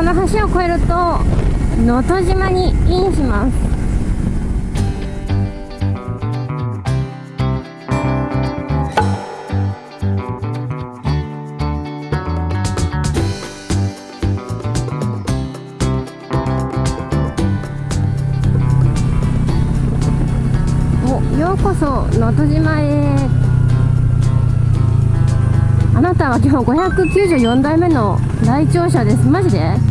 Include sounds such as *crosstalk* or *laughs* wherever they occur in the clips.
この橋を越えると能登島にインします。ようこそ能登島へ。あなたは今日594代目の来庁者です。マジで？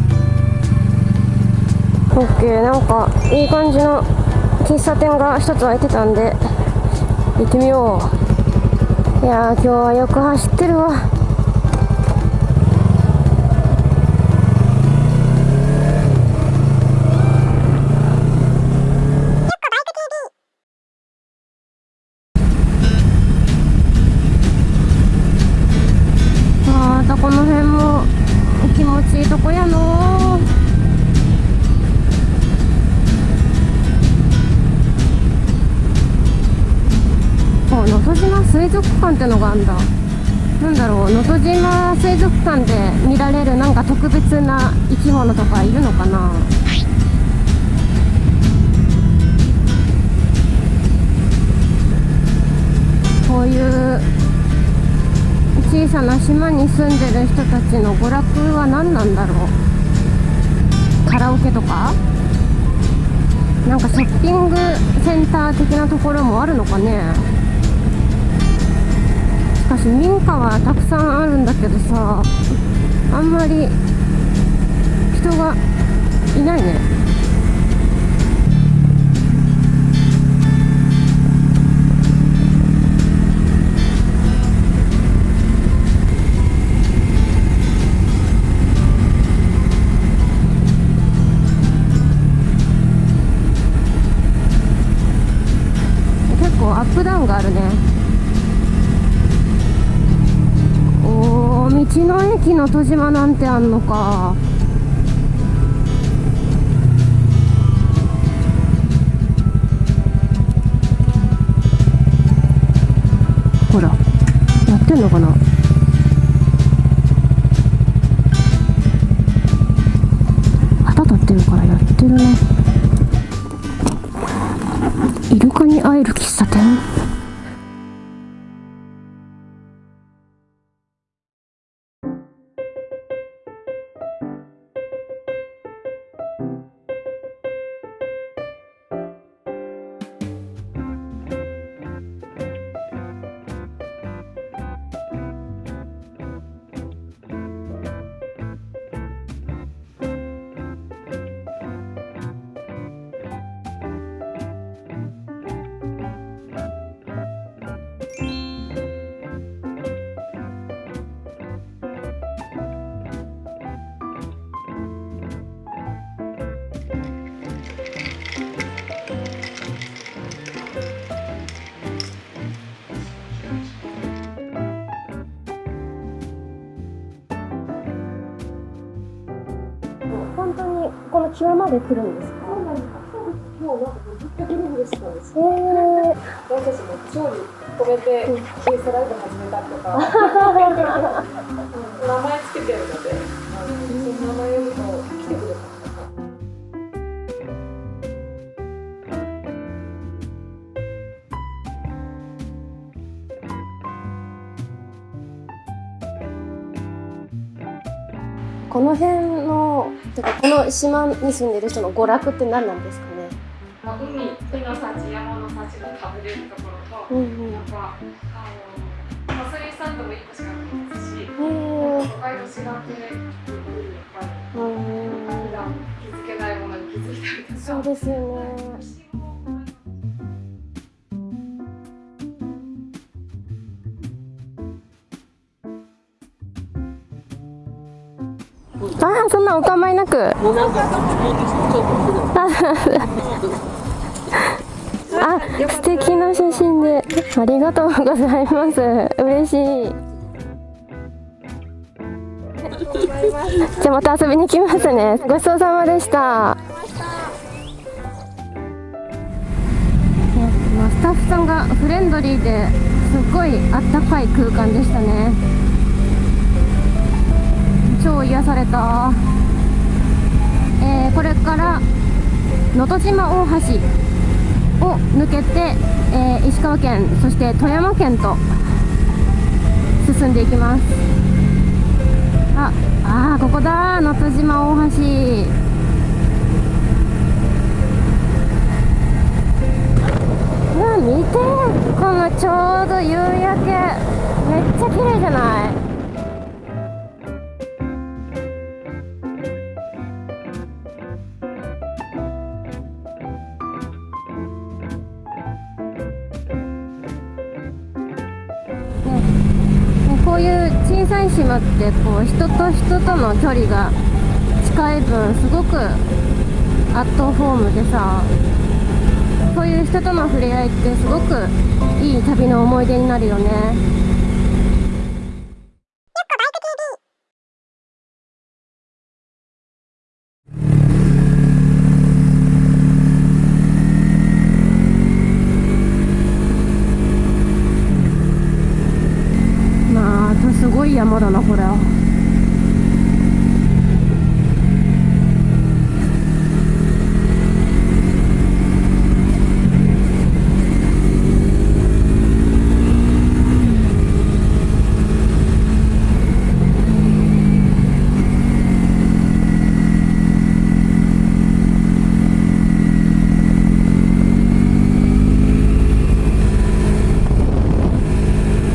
オッケー。なんかいい感じの喫茶店が一つ空いてたんで行ってみよう。いや今日はよく走ってるわ。ってのがあんだ。なんだろう能登島水族館で見られるなんか特別な生き物とかいるのかな。こういう小さな島に住んでる人たちの娯楽は何なんだろう。カラオケとか？なんかショッピングセンター的なところもあるのかね。かし民家はたくさんあるんだけどさあんまり人がいないね。結構アップダウンがあるね。道の駅の戸島なんてあんのか。ほらやってんのかな。旗立ってるからやってるな。イの際まで来るんですか？そうなんです。もうなんかずっしたんです私たちも調理止めてインスタライブ始めたりとか名前つけてるので、その名前来てくれたこの辺のてかこの島に住んでる人の娯楽って何なんですかね？海海の幸山の幸が食べれるところと、うんうん、やっぱあのサスリサンドも1個しかないですし都会の滋賀系いっぱい普段気づけないものに気づいたりとか。そうですよねそんなお構いなく。*laughs* あ素敵な写真で。ありがとうございます。嬉しい。じゃあまた遊びに来ますね。ごちそうさまでした。スタッフさんがフレンドリーですごいあったかい空間でしたね超癒された。えー、これから能登島大橋を抜けて、えー、石川県そして富山県と進んでいきます。ああーここだ。能登島大橋。うわ見て。このちょうど夕焼け。めっちゃ綺麗じゃない？小さい島ってこう人と人との距離が近い分すごくアットホームでさそういう人との触れ合いってすごくいい旅の思い出になるよねまたすごい山だなこれ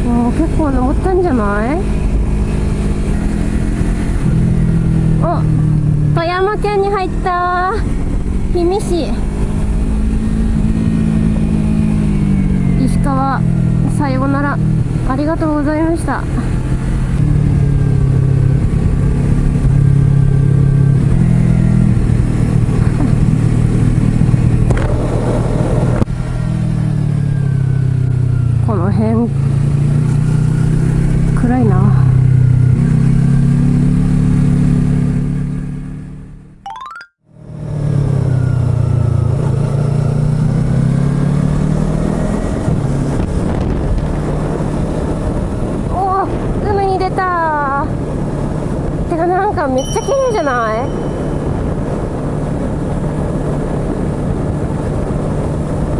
もう結構登ったんじゃないお富山県に入った氷見市石川さようなら。ありがとうございましたこの辺暗いなおー海に出たてかなんかめっちゃ綺麗じゃない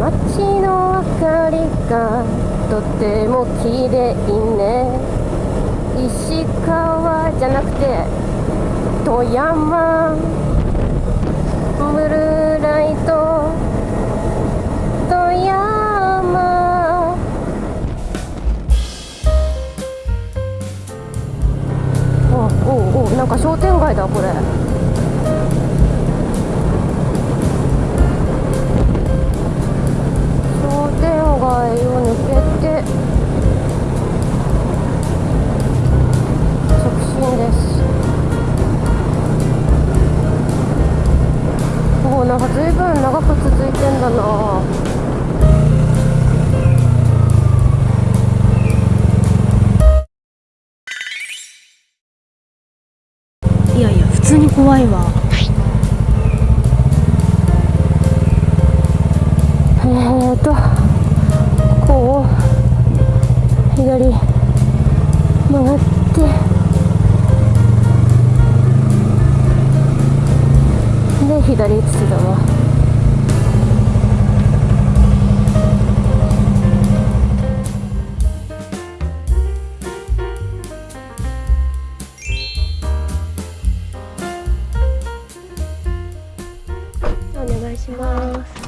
街の明かりがとても綺麗ね。石川じゃなくて富山。ブルーライト富山。おおおなんか商店街だこれ。街を抜けて直進です。おおなんか随分長く続いてんだな。いやいや普通に怖いわ。えーと左曲がって。で左つだわ。お願いします。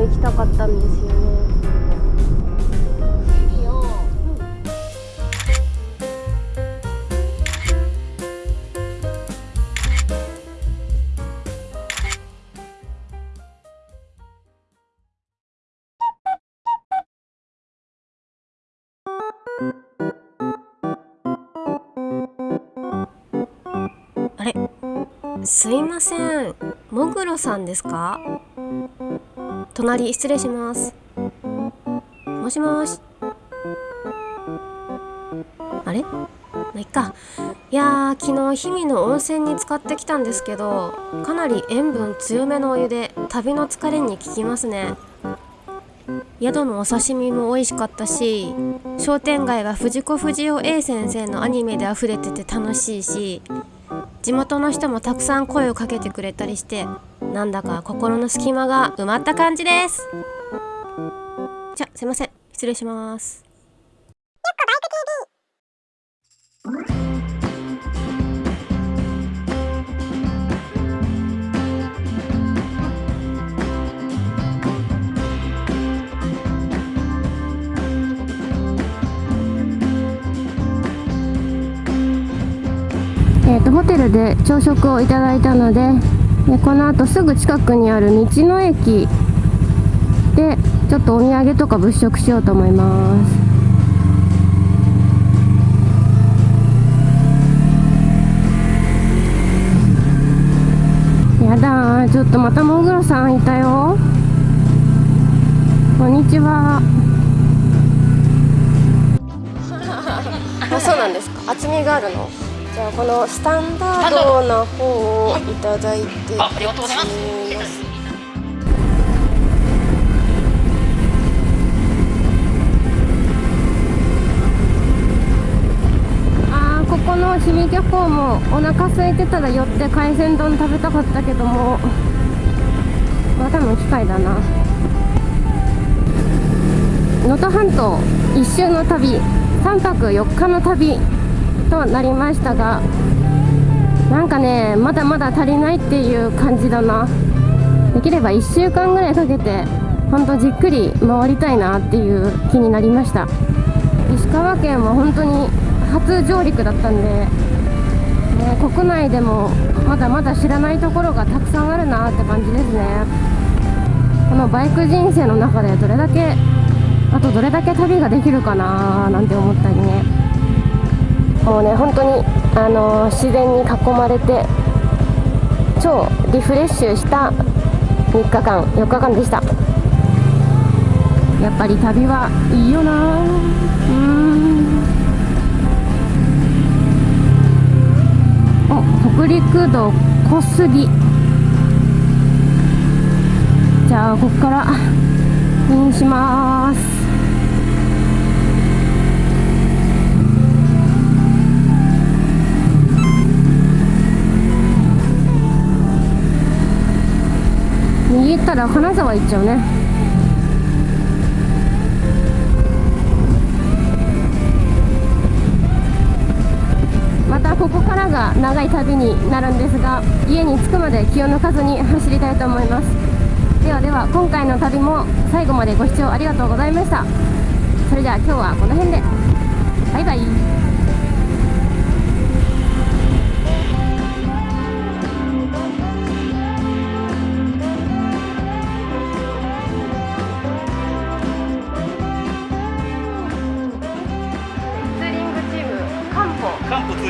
も行きたかったんですよね。あれ？すいません。もぐろさんですか？隣失礼します。もしもし。あれ？まあいっか。いやー昨日氷見の温泉に使ってきたんですけどかなり塩分強めのお湯で旅の疲れに効きますね。宿のお刺身も美味しかったし商店街が藤子不二雄 A 先生のアニメで溢れてて楽しいし地元の人もたくさん声をかけてくれたりしてなんだか心の隙間が埋まった感じです。じゃすいません。失礼します。えー、とホテルで朝食をいただいたのででこの後すぐ近くにある道の駅でちょっとお土産とか物色しようと思います。やだちょっとまたモグロさんいたよ。こんにちは。*laughs* あそうなんですか。厚みがあるの？ゃあこのスタンダードな方をいただいて。あありがとうございますみますあーここの氷見漁港もお腹空いてたら寄って海鮮丼食べたかったけどもまあ多分機会だな。能登半島一周の旅3泊4日の旅。となりましたがなんかねまだまだ足りないっていう感じだな。できれば1週間ぐらいかけてほんとじっくり回りたいなっていう気になりました。石川県は本当に初上陸だったんで、ね、国内でもまだまだ知らないところがたくさんあるなって感じですね。このバイク人生の中でどれだけあとどれだけ旅ができるかななんて思ったりね。もうね本当にあの自然に囲まれて超リフレッシュした3日間4日間でした。やっぱり旅はいいよな。うん。お北陸道小杉。じゃあここからインします。右行ったら金沢行っちゃうね。またここからが長い旅になるんですが家に着くまで気を抜かずに走りたいと思います。ではでは今回の旅も最後までご視聴ありがとうございました。それでは今日はこの辺で。バイバイ。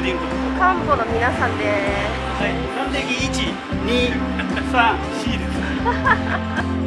ーリングカンポの皆さんで。すはい。三歴一二三四です *laughs*